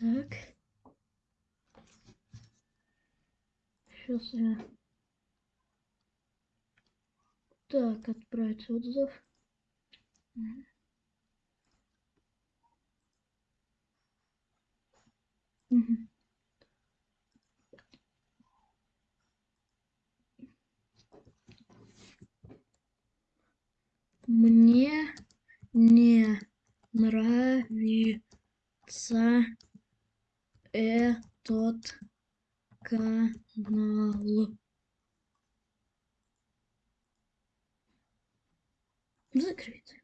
Так. сейчас я Так, отправить отзыв. Мне не нравится этот канал. Закрыть.